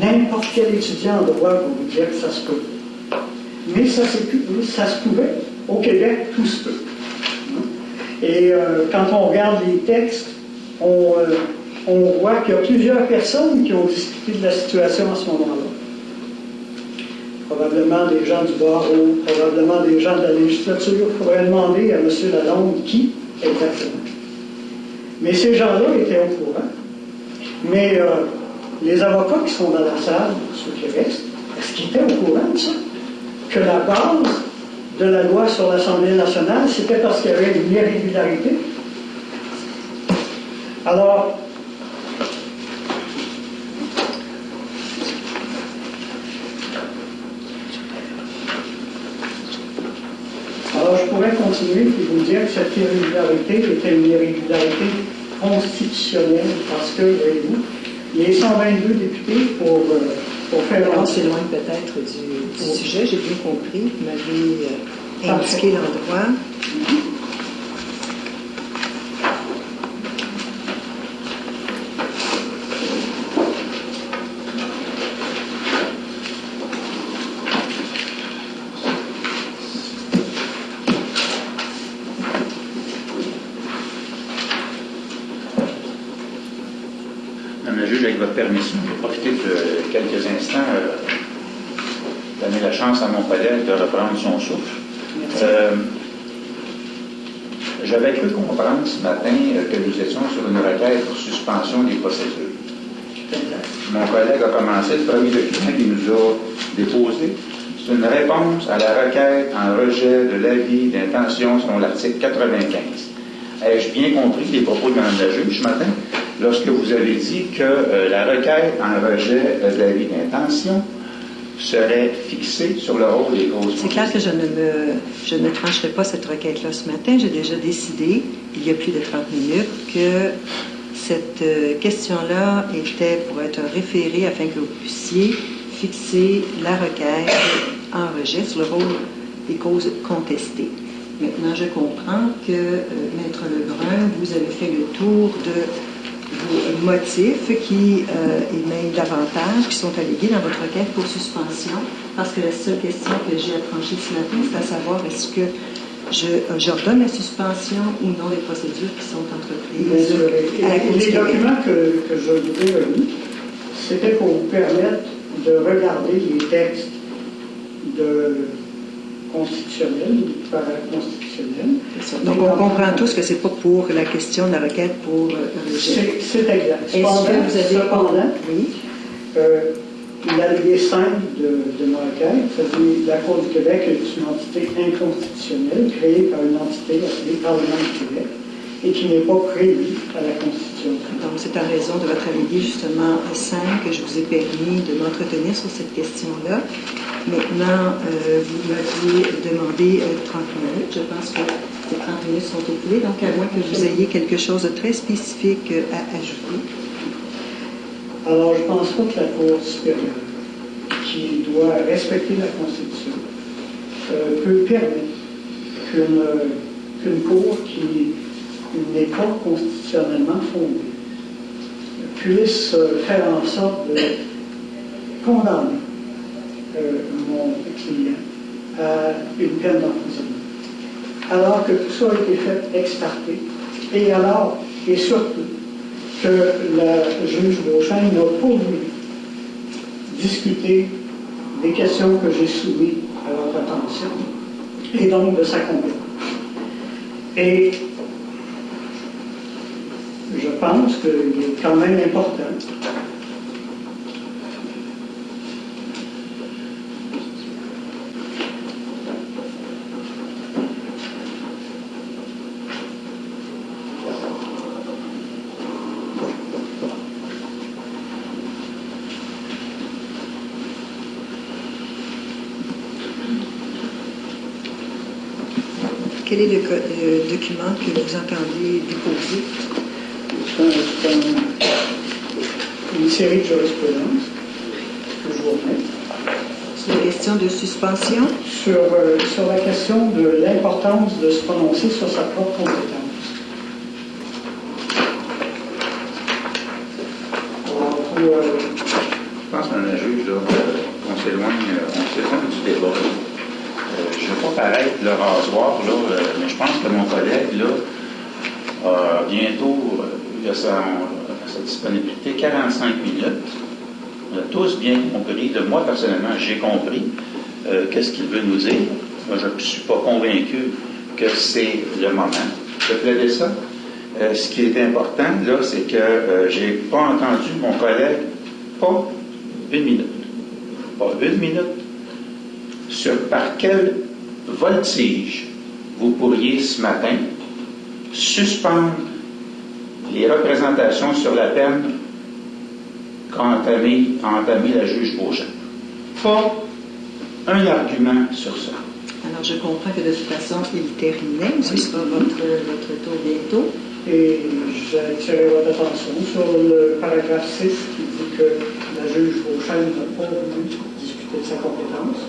n'importe quel étudiant en droit vous dire que ça se peut. Mais ça, ça se pouvait. Au Québec, tout se peut. Et euh, quand on regarde les textes, on, euh, on voit qu'il y a plusieurs personnes qui ont discuté de la situation à ce moment-là. Probablement des gens du barreau, probablement des gens de la législature. Il faudrait demander à M. Lalonde qui exactement. Mais ces gens-là étaient au courant. Mais euh, les avocats qui sont dans la salle, ceux qui restent, est-ce qu'ils étaient au courant de ça? Que la base de la loi sur l'Assemblée nationale, c'était parce qu'il y avait une irrégularité. Alors, alors je pourrais continuer et vous dire que cette irrégularité était une irrégularité constitutionnelle parce que, voyez-vous, les 122 députés pour, euh, pour faire... Alors, c'est loin peut-être du, du sujet, j'ai bien compris. Vous m'avez euh, indiqué l'endroit. Madame la juge, avec votre permission, je vais profiter de quelques instants, euh, donner la chance à mon son souffle. Euh, J'avais cru comprendre ce matin euh, que nous étions sur une requête pour suspension des procédures. Mon collègue a commencé le premier document qu'il nous a déposé. C'est une réponse à la requête en rejet de l'avis d'intention selon l'article 95. Ai-je bien compris les propos de Mme la juge ce matin? Lorsque vous avez dit que euh, la requête en rejet de l'avis d'intention serait fixée sur le rôle des causes C'est clair que je ne, me, je ne trancherai pas cette requête-là ce matin. J'ai déjà décidé, il y a plus de 30 minutes, que cette euh, question-là était pour être référée afin que vous puissiez fixer la requête en rejet sur le rôle des causes contestées. Maintenant, je comprends que, euh, Maître Lebrun, vous avez fait le tour de vos motifs qui euh, émaillent davantage, qui sont allégués dans votre requête pour suspension, parce que la seule question que j'ai à trancher ce matin, c'est à savoir est-ce que je, euh, j'ordonne la suspension ou non des procédures qui sont entreprises à la du les documents que, que je vous ai remis, c'était pour vous permettre de regarder les textes de constitutionnels, paraconstitutionnels. C'est ça. Donc, on comprend tous que c'est pas pour la question de la requête pour euh. C'est c'est exact. Est-ce que vous avez... cependant, Oui. euh, l'allié 5 de, de ma requête, dit la Cour du Québec est une entité inconstitutionnelle créée par une entité appelée Parlement du Québec et qui n'est pas prévue à la Constitution. Donc, c'est en raison de votre allégué, justement, 5 que je vous ai permis de m'entretenir sur cette question-là. Maintenant, euh, vous m'aviez demandé euh, 30 minutes. Je pense que les 30 minutes sont écoulées, donc à moins que vous ayez quelque chose de très spécifique euh, à ajouter. Alors, je pense pas que la Cour supérieure, qui doit respecter la Constitution, euh, peut permettre qu'une Cour qui n'est pas constitutionnellement fondée puisse euh, faire en sorte de condamner euh, mon client à une peine d'emprisonnement. Alors que tout ça a été fait ex et alors, et surtout, que la juge Beauchamp n'a pas voulu discuter des questions que j'ai soumises à votre attention, et donc de sa compétence. Et je pense qu'il est quand même important Quel est le document que vous entendez déposer? C'est un- une série de jurisprudence que je vous remets C'est une question de suspension? sur, euh, sur la question de l'importance de se prononcer sur sa propre compétence. Alors, pour, euh, Je pense, Mme la juge, là, euh, qu'on s'éloigne, euh, on s'éloigne du débat. Euh, je ne vais pas paraître le rasoir, là, euh, mais je pense que mon collègue, là, a bientôt, euh, il a sa, sa disponibilité 45 minutes. On a tous de moi personnellement, j'ai compris euh, qu'est-ce qu'il veut nous dire. Moi, je ne suis pas convaincu que c'est le moment de plaider ça. Euh, ce qui est important, là, c'est que euh, j'ai pas entendu mon collègue, pas une minute, pas une minute, sur par quel voltige vous pourriez ce matin suspendre les représentations sur la peine qu'a entamé, a entamé la juge Beauchamp. Pas un argument sur ça. Alors, je comprends que de toute façon, il terminait. Ce sera votre, votre tour bientôt. Et j'attirerai votre attention sur le paragraphe 6 qui dit que la juge Beauchamp n'a pas voulu discuter de sa compétence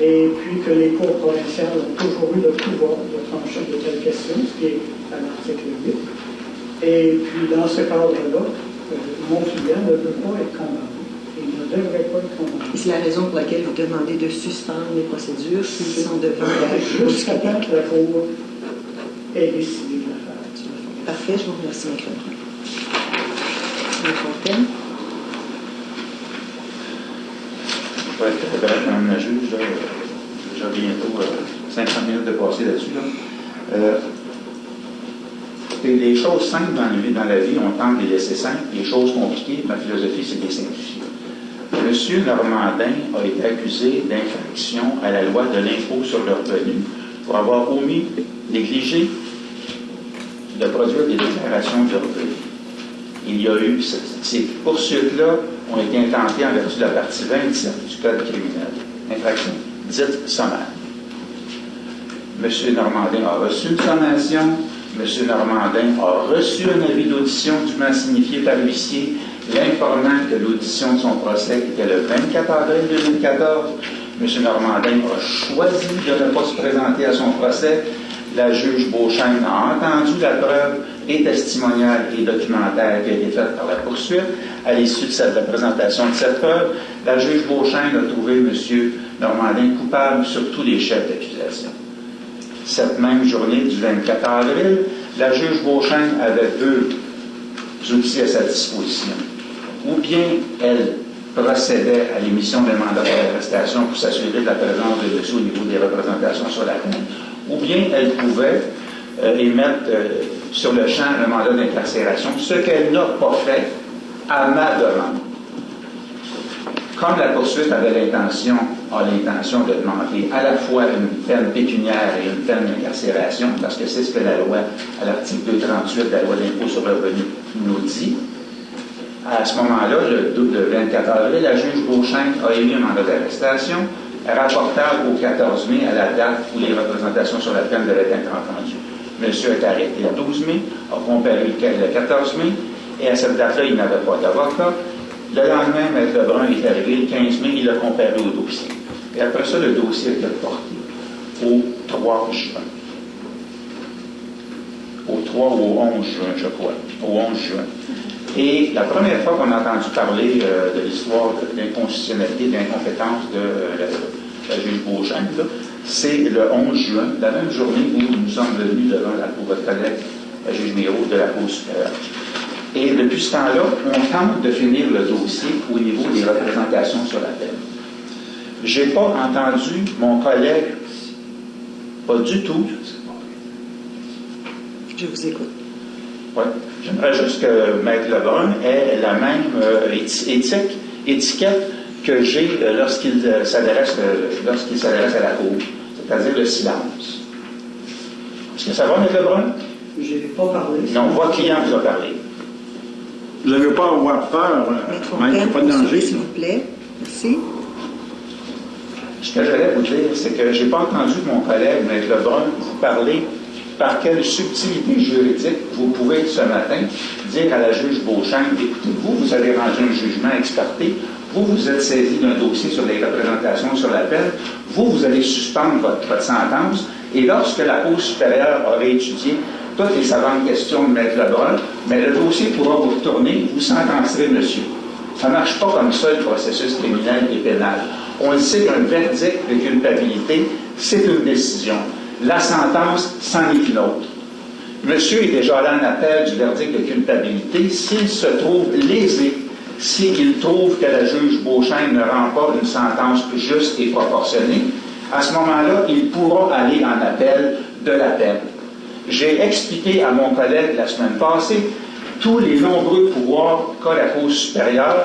et puis que les cours provinciales ont toujours eu le pouvoir de trancher de telles questions, ce qui est à l'article 8. Et puis dans ce cadre-là, mon client ne peut pas être condamné. Il ne devrait pas être condamné. Et c'est la raison pour laquelle vous demandez de suspendre les procédures s'ils sont devant la Jusqu'à temps que la Cour ait décidé de la faire. Parfait, je vous remercie, M. Lebrun. Très bref, Madame la juge, j'ai bientôt euh, 50 minutes de passer là-dessus. Là. Euh, les choses simples dans la, vie, on tente de les laisser simples. Les choses compliquées, ma philosophie, c'est de les simplifier. Monsieur Normandin a été accusé d'infraction à la loi de l'impôt sur le revenu pour avoir omis, négligé de produire des déclarations de revenus. Il y a eu, ces poursuites-là ont été intentées en vertu de la partie 27 du Code criminel. Infraction dite sommaire. M. Normandin a reçu une sommation. M. Normandin a reçu un avis d'audition dûment signifié par l'huissier, l'informant que l'audition de son procès était le 24 avril 2014. M. Normandin a choisi de ne pas se présenter à son procès. La juge Beauchesne a entendu la preuve et testimoniale et documentaire qui a été faite par la poursuite. À l'issue de cette, présentation de cette preuve, la juge Beauchesne a trouvé M. Normandin coupable sur tous les chefs d'accusation. Cette même journée du 24 avril, la juge Beauchesne avait deux outils à sa disposition. Ou bien elle procédait à l'émission d'un mandat d'arrestation pour s'assurer de la présence de dessus au niveau des représentations sur la peine, ou bien elle pouvait euh, émettre euh, sur le champ un mandat d'incarcération, ce qu'elle n'a pas fait à ma demande. Comme la poursuite avait l'intention, a l'intention de demander à la fois une peine pécuniaire et une peine d'incarcération, parce que c'est ce que la loi, à l'article 238 de la loi d'impôt sur le revenu, nous dit, à ce moment-là, le, le 24 avril, la juge Beauchamp a émis un mandat d'arrestation rapportable au 14 mai, à la date où les représentations sur la peine devaient être entendues. Monsieur est arrêté le 12 mai, a comparu le 14 mai, et à cette date-là, il n'avait pas d'avocat. Le lendemain, M. Lebrun est arrivé le 15 mai, il a comparu au dossier. Et après ça, le dossier a été porté au 3 juin. Au 3 ou au 11 juin, je crois. Au 11 juin. Et la première fois qu'on a entendu parler euh, de l'histoire de l'inconstitutionnalité, de l'incompétence de euh, la, juge Beauchamp, c'est le 11 juin, la même journée où nous sommes venus devant la, votre collègue, la juge Miro de la Cour supérieure. Et depuis ce temps-là, on tente de finir le dossier au niveau des représentations sur la peine. Je n'ai pas entendu mon collègue, pas du tout. Je vous écoute. Oui. J'aimerais juste que Maître Lebrun ait la même euh, éthique, étiquette que j'ai euh, lorsqu'il euh, s'adresse lorsqu'il s'adresse à la Cour, c'est-à-dire le silence. Est-ce que ça va, Maître Lebrun? Je n'ai pas parlé. Non, votre client vous a parlé. Vous n'avez pas à avoir peur, Maître, pas de danger. S'il vous plaît. Merci. Ce que j'allais vous dire, c'est que je n'ai pas entendu mon collègue, Maître Lebrun, vous parler par quelle subtilité juridique vous pouvez ce matin dire à la juge Beauchamp, écoutez, vous, vous avez rendu un jugement experté, vous, vous êtes saisi d'un dossier sur les représentations sur la peine, vous, vous allez suspendre votre, votre sentence, et lorsque la Cour supérieure aura étudié toutes les savantes questions de Maître Lebrun, mais le dossier pourra vous retourner, vous sentencerez monsieur. Ça ne marche pas comme ça, le processus criminel et pénal. On le sait qu'un verdict de culpabilité, c'est une décision. La sentence, c'en est une autre. Monsieur est déjà allé en appel du verdict de culpabilité s'il se trouve lésé, s'il trouve que la juge Beauchamp ne rend pas une sentence juste et proportionnée, à ce moment-là, il pourra aller en appel de la peine. J'ai expliqué à mon collègue la semaine passée tous les nombreux pouvoirs qu'a la Cour supérieure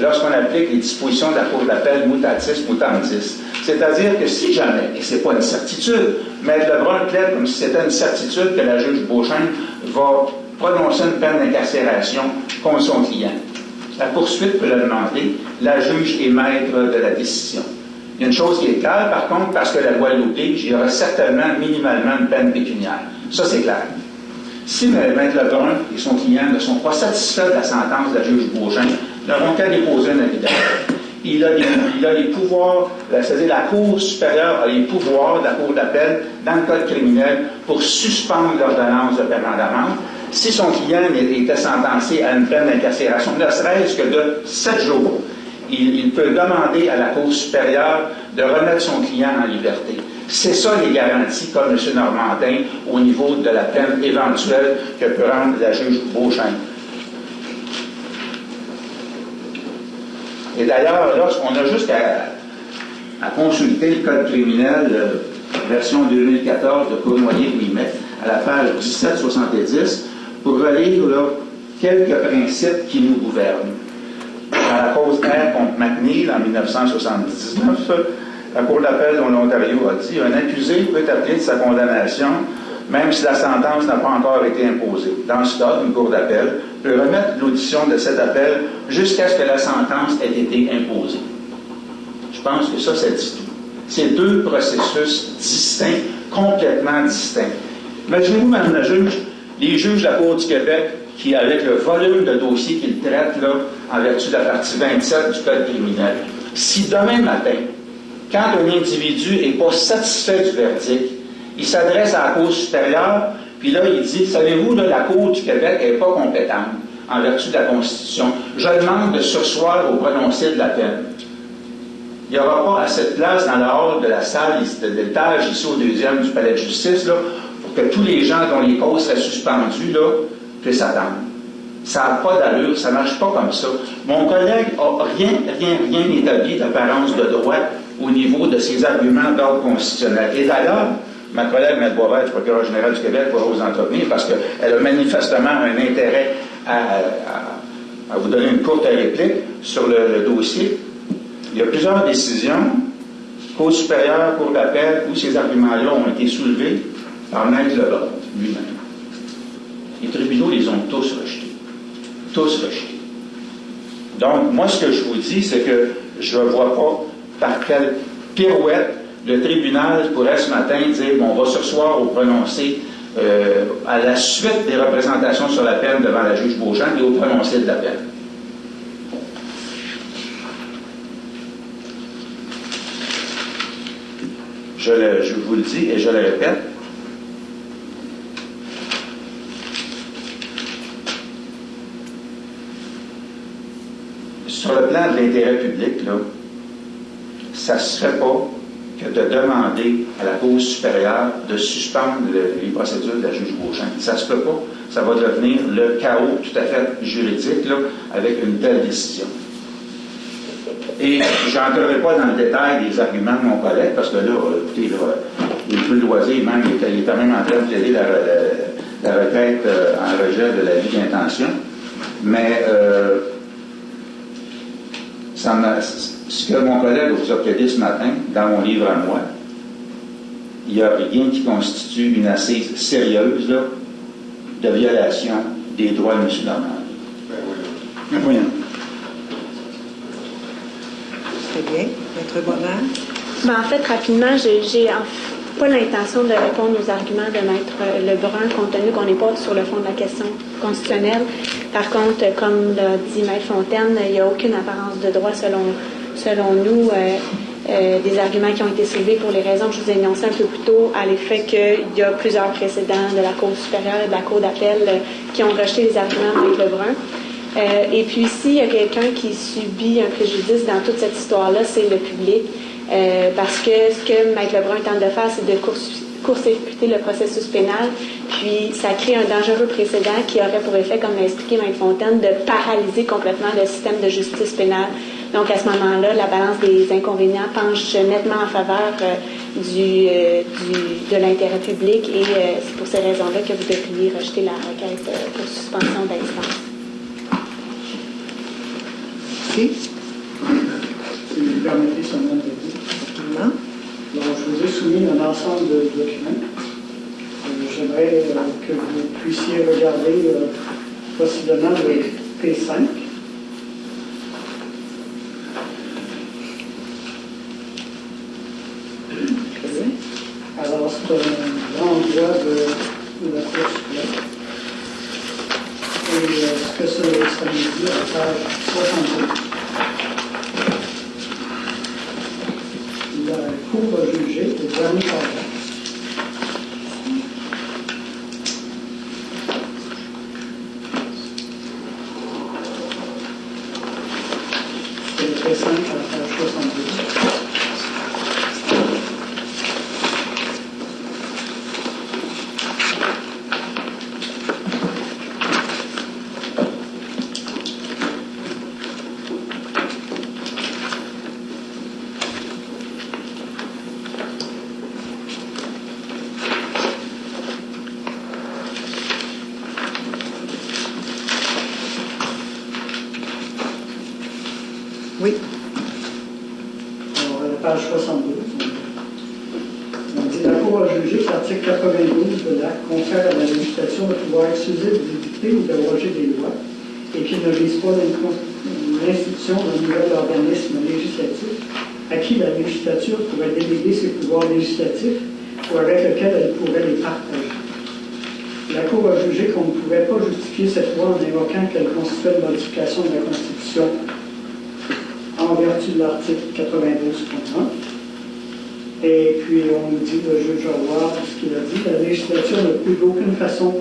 lorsqu'on applique les dispositions de la Cour d'appel mutatis mutandis. C'est-à-dire que si jamais, et ce n'est pas une certitude, mais Lebrun plaide comme si c'était une certitude que la juge Beauchamp va prononcer une peine d'incarcération contre son client. La poursuite peut le demander, la juge est maître de la décision. Il y a une chose qui est claire, par contre, parce que la loi l'oblige, il y aura certainement minimalement une peine pécuniaire. Ça, c'est clair. Si Maître Lebrun et son client ne sont pas satisfaits de la sentence de la juge Beauchamp, n'auront qu'à déposer un avis il a, les pouvoirs, c'est-à-dire la Cour supérieure a les pouvoirs de la Cour d'appel dans le code criminel pour suspendre l'ordonnance de paiement d'amende. Si son client était sentencé à une peine d'incarcération, ne serait-ce que de sept jours, il, peut demander à la Cour supérieure de remettre son client en liberté. C'est ça les garanties comme M. Normandin au niveau de la peine éventuelle que peut rendre la juge Beauchamp. Et d'ailleurs, lorsqu'on a juste à, consulter le Code criminel, euh, version 2014 de Cournoyer-Ouimet, à la page 1770, pour relire quelques principes qui nous gouvernent. Dans la cause R contre McNeil en 1979, la Cour d'appel de l'Ontario a dit un accusé peut appeler sa condamnation même si la sentence n'a pas encore été imposée. Dans ce cas, une cour d'appel peut remettre l'audition de cet appel jusqu'à ce que la sentence ait été imposée. Je pense que ça, c'est dit tout. C'est deux processus distincts, complètement distincts. Imaginez-vous, Mme la juge, les juges de la Cour du Québec qui, avec le volume de dossiers qu'ils traitent, là, en vertu de la partie 27 du Code criminel, si demain matin, quand un individu n'est pas satisfait du verdict, il s'adresse à la Cour supérieure, puis là, il dit, savez-vous, la Cour du Québec n'est pas compétente en vertu de la Constitution. Je demande de sursoir au prononcé de la peine. Il n'y aura pas assez de place dans la hall de la salle de l'étage ici au deuxième du palais de justice là, pour que tous les gens dont les causes seraient suspendues là, puissent attendre. Ça n'a pas d'allure, ça ne marche pas comme ça. Mon collègue n'a rien, rien, rien établi d'apparence de droit au niveau de ses arguments d'ordre constitutionnel. Et d'ailleurs, ma collègue Maître Boisvert, du procureur général du Québec, pourra vous entretenir parce qu'elle a manifestement un intérêt à, vous donner une courte réplique sur le, dossier. Il y a plusieurs décisions, Cour supérieure, Cour d'appel, où ces arguments-là ont été soulevés par Maître Leblanc lui-même. Les tribunaux les ont tous rejetés. Tous rejetés. Donc, moi, ce que je vous dis, c'est que je ne vois pas par quelle pirouette le tribunal pourrait ce matin dire bon, on va ce soir au prononcé euh, à la suite des représentations sur la peine devant la juge Beauchamp et au prononcé de la peine. Je, je vous le dis et je le répète, sur le plan de l'intérêt public, là, ça ne se fait pas que de demander à la Cour supérieure de suspendre les procédures de la juge Beauchamp. Ça ne se peut pas. Ça va devenir le chaos tout à fait juridique là, avec une telle décision. Et je n'entrerai pas dans le détail des arguments de mon collègue, parce que là, écoutez, là, il est plus loisir, même, il est, quand même en train de plaider la, requête euh, en rejet de la vie d'intention. Mais euh, ça m'a ce que mon collègue vous a plaidé ce matin, dans mon livre à moi, il n'y a rien qui constitue une assise sérieuse de violation des droits de M. Normand. Ben oui. Très bien. Maître Boisvert? Ben, en fait, rapidement, j'ai pas l'intention de répondre aux arguments de Maître Lebrun, compte tenu qu'on n'est pas sur le fond de la question constitutionnelle. Par contre, comme l'a dit Maître Fontaine, il n'y a aucune apparence de droit selon selon nous, euh, euh, des arguments qui ont été soulevés pour les raisons que je vous ai énoncées un peu plus tôt, à l'effet qu'il y a plusieurs précédents de la Cour supérieure et de la Cour d'appel euh, qui ont rejeté les arguments de Lebrun. Euh, et puis s'il y a quelqu'un qui subit un préjudice dans toute cette histoire-là, c'est le public. Parce que ce que Maître Lebrun tente de faire, c'est de court-circuiter le processus pénal, puis ça crée un dangereux précédent qui aurait pour effet, comme l'a expliqué Maître Fontaine, de paralyser complètement le système de justice pénale. Donc à ce moment-là, la balance des inconvénients penche nettement en faveur euh, du, de l'intérêt public et c'est pour ces raisons-là que vous devriez rejeter la requête pour suspension d'instance. Oui. Si vous permettez seulement de dire. Effectivement. Donc, je vous ai soumis un ensemble de documents. Euh, J'aimerais euh, que vous puissiez regarder euh, possiblement le P5. Alors, c'est un renvoi de, de la Cour suprême. Et euh, ce que ça, ça nous dit à la page 62. La Cour a jugé, le dernier paragraphe, c'est le P5 à la page 62. Oui. Alors, à la page 72, on dit la Cour a jugé que l'article 92 de l'acte confère à la législation le pouvoir exclusif d'édicter ou d'abroger des lois et qu'il ne vise pas l'institution d'un nouvel organisme législatif à qui la législature pourrait déléguer ses pouvoirs législatifs ou avec lequel elle pourrait les partager. La Cour a jugé qu'on ne pouvait pas justifier cette loi en invoquant qu'elle constituait une modification de la Constitution vertu de l'article 92.1. Et puis, on nous dit, le juge Roy, ce qu'il a dit, la législature ne peut d'aucune façon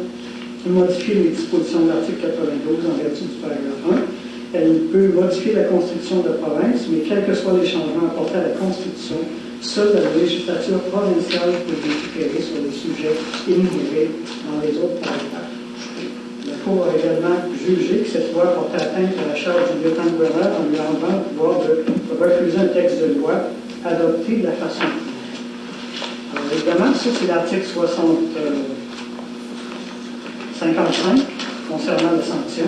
modifier les dispositions de l'article 92 en vertu du paragraphe 1. Elle peut modifier la constitution de province, mais quels que soient les changements apportés à la constitution, seule la législature provinciale peut légiférer sur les sujets énumérés dans les autres paragraphes. A également jugé que cette loi portait atteinte à la charge du lieutenant-gouverneur en lui enlevant le pouvoir de refuser un texte de loi adopté de la façon. Alors, évidemment, ça, c'est l'article 60, euh, 55 concernant la sanction.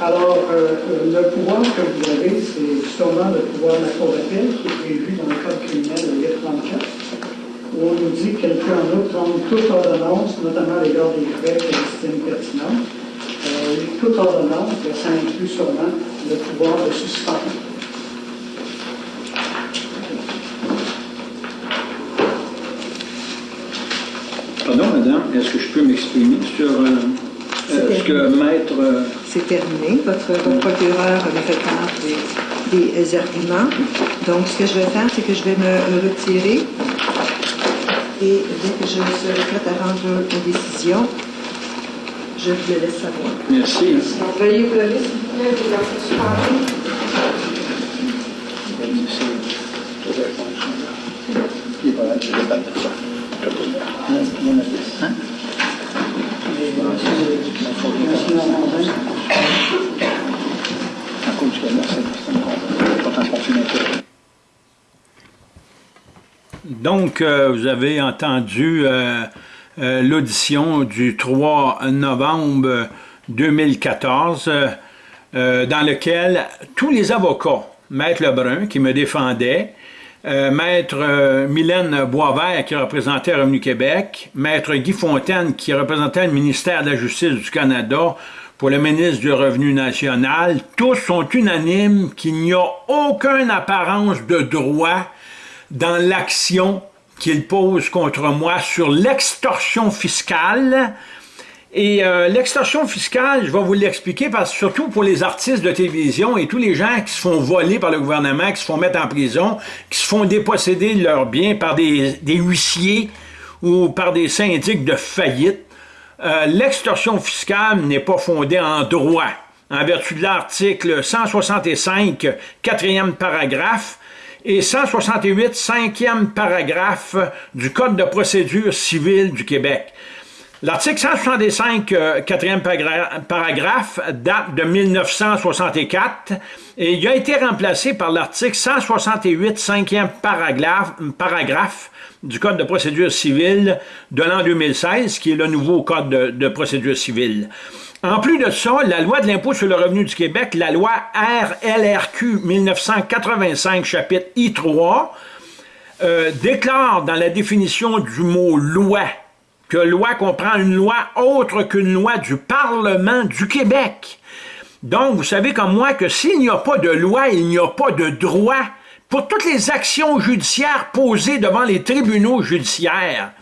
Alors, euh, le pouvoir que vous avez, c'est sûrement le pouvoir de la Cour d'appel qui est prévu dans le Code criminel de 834 où on nous dit qu'elle peut en outre prendre toute ordonnance, notamment à l'égard des faits qu'elle estime pertinents. Euh, toute ordonnance, ça inclut sûrement le pouvoir de suspendre. Pardon, madame, est-ce que je peux m'exprimer sur euh, euh, ce que maître... euh, C'est terminé. Votre, votre procureur avait fait part des, des arguments. Donc, ce que je vais faire, c'est que je vais me retirer. Et dès que je serai prête à rendre une décision, je vous le laisse savoir. merci. Donc, veuillez vous lever, s'il vous plaît, vous la suspendez. Monsieur Donc, euh, vous avez entendu euh, euh, l'audition du 3 novembre 2014, euh, dans lequel tous les avocats, Maître Lebrun qui me défendait, Maître Mylène Boisvert qui représentait Revenu Québec, Maître Guy Fontaine qui représentait le ministère de la Justice du Canada pour le ministre du Revenu national, tous sont unanimes qu'il n'y a aucune apparence de droit dans l'action qu'il pose contre moi sur l'extorsion fiscale. Et euh, l'extorsion fiscale, je vais vous l'expliquer, parce surtout pour les artistes de télévision et tous les gens qui se font voler par le gouvernement, qui se font mettre en prison, qui se font déposséder de leurs biens par des, des huissiers ou par des syndics de faillite, euh, l'extorsion fiscale n'est pas fondée en droit, en vertu de l'article 165, quatrième paragraphe, et 168, cinquième paragraphe du Code de procédure civile du Québec. L'article 165, euh, quatrième paragraphe, date de 1964 et il a été remplacé par l'article 168, cinquième paragraphe, paragraphe du Code de procédure civile de l'an 2016, qui est le nouveau Code de, procédure civile. En plus de ça, la loi de l'impôt sur le revenu du Québec, la loi RLRQ 1985, chapitre I3, euh, déclare dans la définition du mot « loi » que loi comprend une loi autre qu'une loi du Parlement du Québec. Donc, vous savez comme moi que s'il n'y a pas de loi, il n'y a pas de droit pour toutes les actions judiciaires posées devant les tribunaux judiciaires.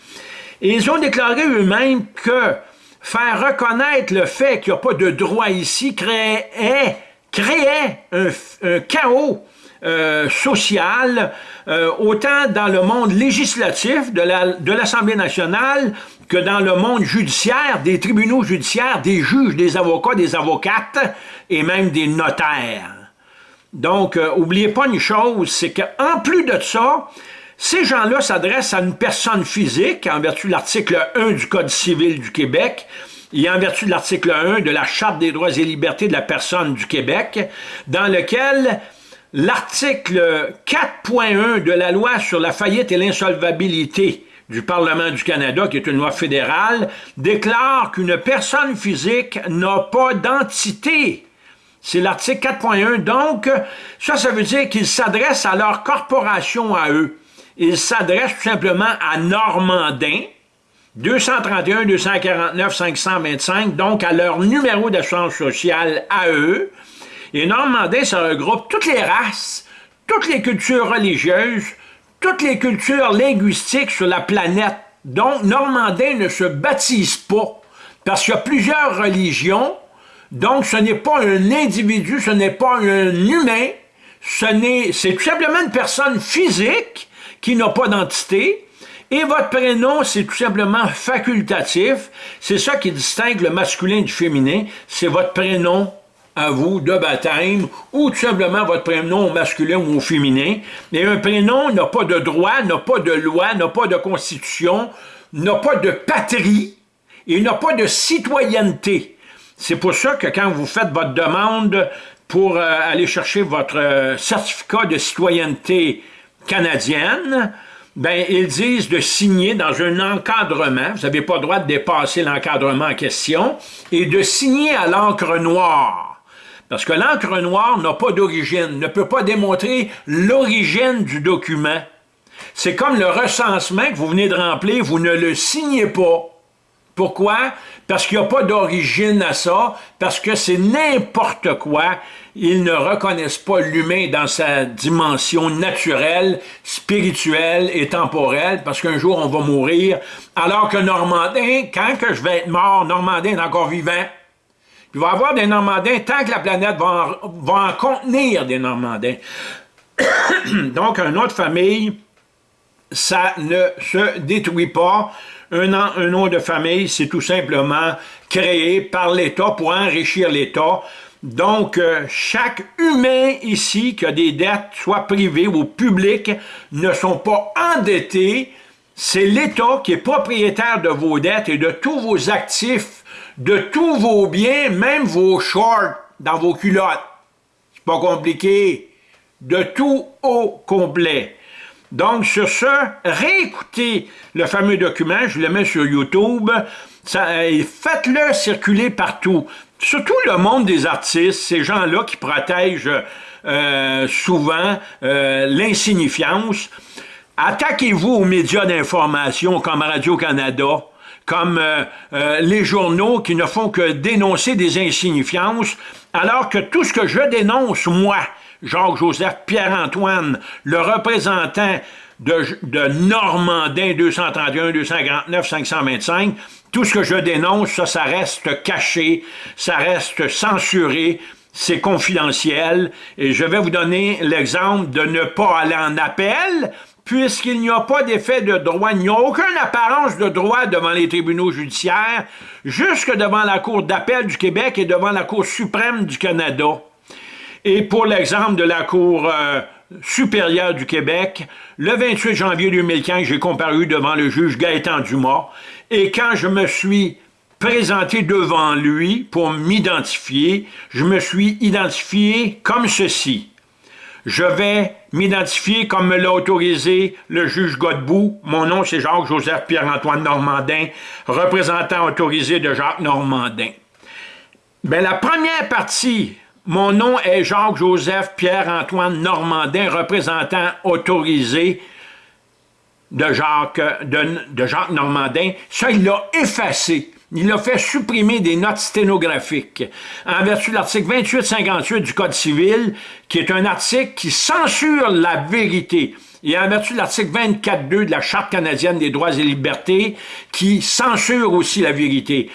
Ils ont déclaré eux-mêmes que faire reconnaître le fait qu'il n'y a pas de droit ici créait, un chaos euh, social, euh, autant dans le monde législatif de l'Assemblée nationale que dans le monde judiciaire, des tribunaux judiciaires, des juges, des avocats, des avocates et même des notaires. Donc, euh, oubliez pas une chose, c'est qu'en plus de ça, ces gens-là s'adressent à une personne physique en vertu de l'article 1 du Code civil du Québec, et en vertu de l'article 1 de la Charte des droits et libertés de la personne du Québec, dans lequel L'article 4.1 de la loi sur la faillite et l'insolvabilité du Parlement du Canada, qui est une loi fédérale, déclare qu'une personne physique n'a pas d'entité. C'est l'article 4.1. Donc, ça, ça veut dire qu'ils s'adressent à leur corporation à eux. Ils s'adressent tout simplement à Normandin, 231, 249, 525, donc à leur numéro d'assurance sociale à eux, et Normandin, ça regroupe toutes les races, toutes les cultures religieuses, toutes les cultures linguistiques sur la planète. Donc, Normandin ne se baptise pas, parce qu'il y a plusieurs religions, donc ce n'est pas un individu, ce n'est pas un humain, c'est tout simplement une personne physique qui n'a pas d'entité, et votre prénom, c'est tout simplement facultatif. C'est ça qui distingue le masculin du féminin. C'est votre prénom à vous de baptême ou tout simplement votre prénom masculin ou au féminin. Mais un prénom n'a pas de droit, n'a pas de loi, n'a pas de constitution, n'a pas de patrie et n'a pas de citoyenneté. C'est pour ça que quand vous faites votre demande pour euh, aller chercher votre euh, certificat de citoyenneté canadienne, ben, ils disent de signer dans un encadrement, vous n'avez pas le droit de dépasser l'encadrement en question, et de signer à l'encre noire. Parce que l'encre noire n'a pas d'origine, ne peut pas démontrer l'origine du document. C'est comme le recensement que vous venez de remplir, vous ne le signez pas. Pourquoi? Parce qu'il n'y a pas d'origine à ça, parce que c'est n'importe quoi. Ils ne reconnaissent pas l'humain dans sa dimension naturelle, spirituelle et temporelle, parce qu'un jour on va mourir, alors que Normandin, quand que je vais être mort, Normandin est encore vivant. Il va y avoir des Normandins tant que la planète va en, contenir des Normandins. Donc, une autre famille, ça ne se détruit pas. Un, un nom de famille, c'est tout simplement créé par l'État pour enrichir l'État. Donc, euh, chaque humain ici qui a des dettes, soit privées ou publiques, ne sont pas endettés. C'est l'État qui est propriétaire de vos dettes et de tous vos actifs de tous vos biens, même vos shorts dans vos culottes. C'est pas compliqué. De tout au complet. Donc, sur ce, réécoutez le fameux document, je le mets sur YouTube, euh, faites-le circuler partout. Surtout le monde des artistes, ces gens-là qui protègent euh, souvent euh, l'insignifiance. Attaquez-vous aux médias d'information comme Radio-Canada, comme les journaux qui ne font que dénoncer des insignifiances, alors que tout ce que je dénonce, moi, Jacques-Joseph Pierre-Antoine, le représentant de, de Normandin 231, 249, 525, tout ce que je dénonce, ça, ça reste caché, ça reste censuré, c'est confidentiel, et je vais vous donner l'exemple de ne pas aller en appel, puisqu'il n'y a pas d'effet de droit, il n'y a aucune apparence de droit devant les tribunaux judiciaires, jusque devant la Cour d'appel du Québec et devant la Cour suprême du Canada. Et pour l'exemple de la Cour euh, supérieure du Québec, le 28 janvier 2015, j'ai comparu devant le juge Gaëtan Dumas, et quand je me suis présenté devant lui pour m'identifier, je me suis identifié comme ceci je vais m'identifier comme me l'a autorisé le juge Godbout. Mon nom, c'est Jacques-Joseph Pierre-Antoine Normandin, représentant autorisé de Jacques Normandin. Bien, la première partie, mon nom est Jacques-Joseph Pierre-Antoine Normandin, représentant autorisé de Jacques, de, Jacques Normandin. Ça, il l'a effacé. Il a fait supprimer des notes sténographiques en vertu de l'article 2858 du Code civil, qui est un article qui censure la vérité, et en vertu de l'article 24.2 de la Charte canadienne des droits et libertés, qui censure aussi la vérité.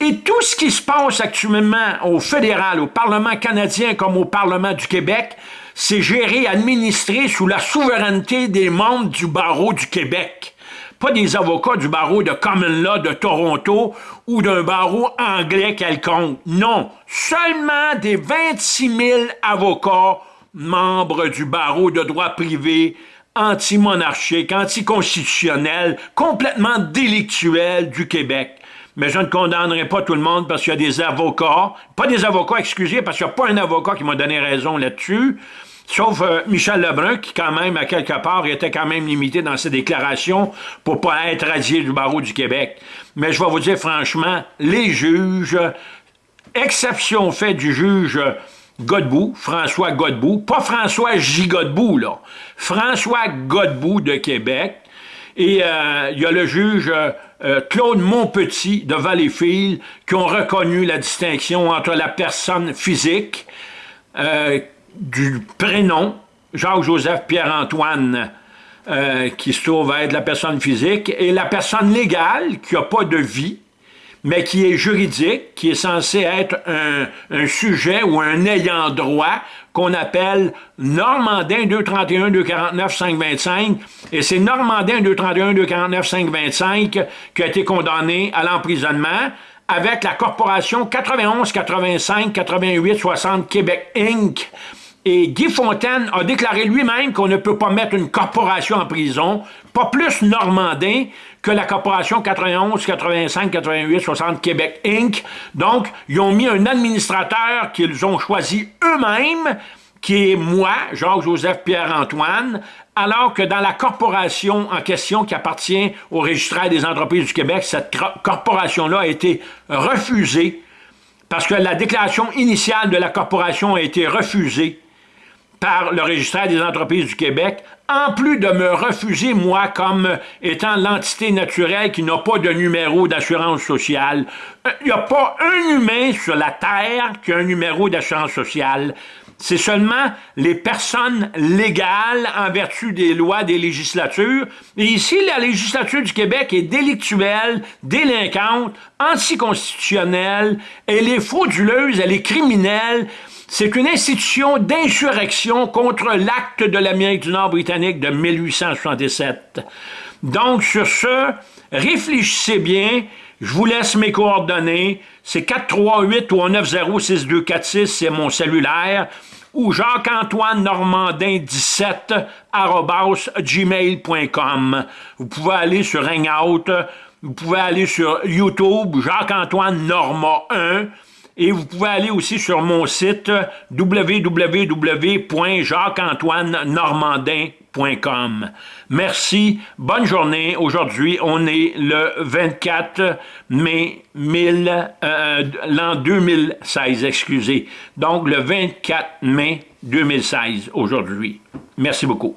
Et tout ce qui se passe actuellement au fédéral, au Parlement canadien comme au Parlement du Québec, c'est géré, administré sous la souveraineté des membres du barreau du Québec pas des avocats du barreau de Common Law de Toronto ou d'un barreau anglais quelconque. Non, seulement des 26 000 avocats membres du barreau de droit privé anti-monarchique, anticonstitutionnel, complètement délictuel du Québec. Mais je ne condamnerai pas tout le monde parce qu'il y a des avocats, pas des avocats, excusez, parce qu'il n'y a pas un avocat qui m'a donné raison là-dessus, Sauf euh, Michel Lebrun, qui quand même, à quelque part, était quand même limité dans ses déclarations pour pas être radié du barreau du Québec. Mais je vais vous dire franchement, les juges, exception faite du juge Godbout, François Godbout, pas François J. Godbout, là, François Godbout de Québec, et euh, il y a le juge euh, Claude Montpetit de Valleyfield qui ont reconnu la distinction entre la personne physique, du prénom, Jacques-Joseph Pierre-Antoine, euh, qui se trouve être la personne physique, et la personne légale, qui n'a pas de vie, mais qui est juridique, qui est censé être un, sujet ou un ayant droit qu'on appelle Normandin 231 249 525 et c'est Normandin 231 249 525 qui a été condamné à l'emprisonnement avec la corporation 91 85 88 60 Québec Inc. Et Guy Fontaine a déclaré lui-même qu'on ne peut pas mettre une corporation en prison, pas plus normandin que la corporation 91, 85, 88, 60 Québec Inc. Donc, ils ont mis un administrateur qu'ils ont choisi eux-mêmes, qui est moi, Jacques-Joseph Pierre-Antoine, alors que dans la corporation en question qui appartient au registraire des entreprises du Québec, cette corporation-là a été refusée parce que la déclaration initiale de la corporation a été refusée par le registraire des entreprises du Québec, en plus de me refuser, moi, comme étant l'entité naturelle qui n'a pas de numéro d'assurance sociale. Il euh, n'y a pas un humain sur la Terre qui a un numéro d'assurance sociale. C'est seulement les personnes légales en vertu des lois des législatures. Et ici, la législature du Québec est délictuelle, délinquante, anticonstitutionnelle, elle est frauduleuse, elle est criminelle, c'est une institution d'insurrection contre l'acte de l'Amérique du Nord britannique de 1877. Donc, sur ce, réfléchissez bien. Je vous laisse mes coordonnées. C'est 438 390 6246, c'est mon cellulaire. Ou Jacques-Antoine Normandin 17 gmail.com. Vous pouvez aller sur Hangout, vous pouvez aller sur YouTube, Jacques-Antoine Norma 1. Et vous pouvez aller aussi sur mon site www.jacques-antoine-normandin.com. Merci, bonne journée. Aujourd'hui, on est le 24 mai euh, l'an 2016, excusez. Donc, le 24 mai 2016, aujourd'hui. Merci beaucoup.